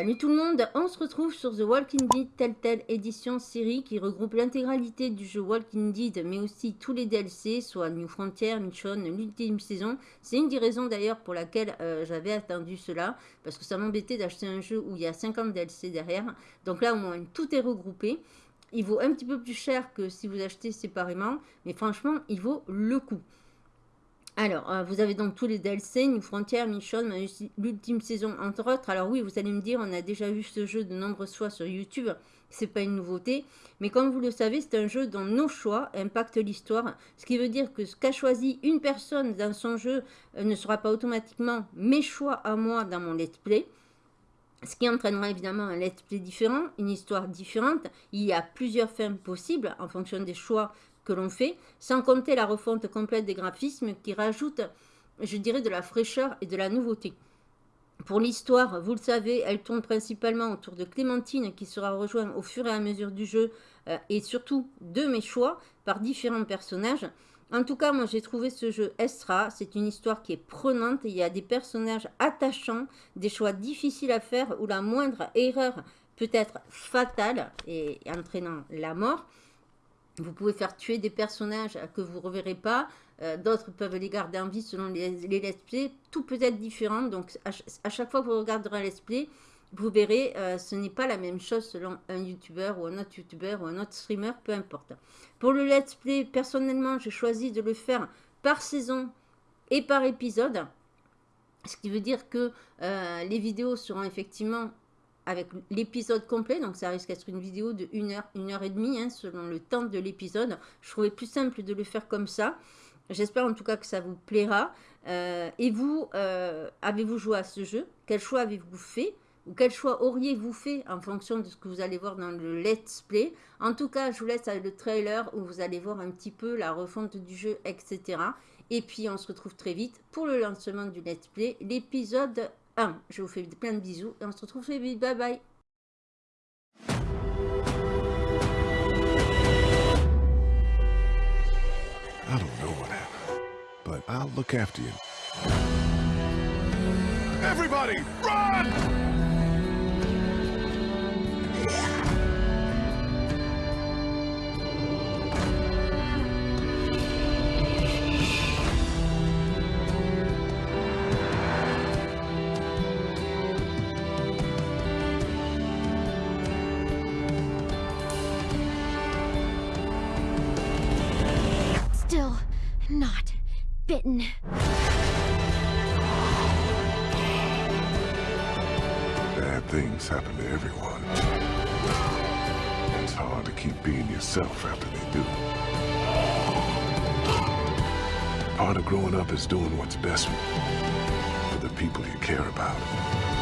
Salut tout le monde, on se retrouve sur The Walking Dead Telltale édition série qui regroupe l'intégralité du jeu Walking Dead mais aussi tous les DLC, soit New Frontier, Mission, l'ultime saison. C'est une des raisons d'ailleurs pour laquelle euh, j'avais attendu cela, parce que ça m'embêtait d'acheter un jeu où il y a 50 DLC derrière. Donc là au moins tout est regroupé. Il vaut un petit peu plus cher que si vous achetez séparément, mais franchement il vaut le coup. Alors, euh, vous avez donc tous les DLC, New Frontier, Mission, l'ultime saison, entre autres. Alors oui, vous allez me dire, on a déjà vu ce jeu de nombreuses fois sur YouTube. C'est pas une nouveauté. Mais comme vous le savez, c'est un jeu dont nos choix impactent l'histoire. Ce qui veut dire que ce qu'a choisi une personne dans son jeu euh, ne sera pas automatiquement mes choix à moi dans mon let's play. Ce qui entraînera évidemment un let's play différent, une histoire différente. Il y a plusieurs fins possibles en fonction des choix que l'on fait, sans compter la refonte complète des graphismes qui rajoute, je dirais, de la fraîcheur et de la nouveauté. Pour l'histoire, vous le savez, elle tourne principalement autour de Clémentine qui sera rejointe au fur et à mesure du jeu euh, et surtout de mes choix par différents personnages. En tout cas, moi j'ai trouvé ce jeu extra, c'est une histoire qui est prenante, il y a des personnages attachants, des choix difficiles à faire où la moindre erreur peut être fatale et entraînant la mort. Vous pouvez faire tuer des personnages que vous ne reverrez pas. Euh, d'autres peuvent les garder en vie selon les, let's play. Tout peut être différent. Donc, à, chaque fois que vous regarderez un let's play, vous verrez, euh, ce n'est pas la même chose selon un YouTuber ou un autre YouTuber ou un autre streamer, peu importe. Pour le let's play, personnellement, j'ai choisi de le faire par saison et par épisode. Ce qui veut dire que euh, les vidéos seront effectivement avec l'épisode complet, donc ça risque d'être une vidéo de 1 heure, 1 heure et demie, hein, selon le temps de l'épisode. Je trouvais plus simple de le faire comme ça. J'espère en tout cas que ça vous plaira. Euh, et vous, euh, avez-vous joué à ce jeu? Quel choix avez-vous fait? Ou quel choix auriez-vous fait en fonction de ce que vous allez voir dans le let's play? En tout cas, je vous laisse le trailer où vous allez voir un petit peu la refonte du jeu, etc. Et puis, on se retrouve très vite pour le lancement du let's play, l'épisode je vous fais plein de bisous et on se retrouve très vite. Bye bye. I don't know what happened, but I'll look after you. Everybody, run! Bitten. Bad things happen to everyone. It's hard to keep being yourself after they do. Part of growing up is doing what's best for the people you care about.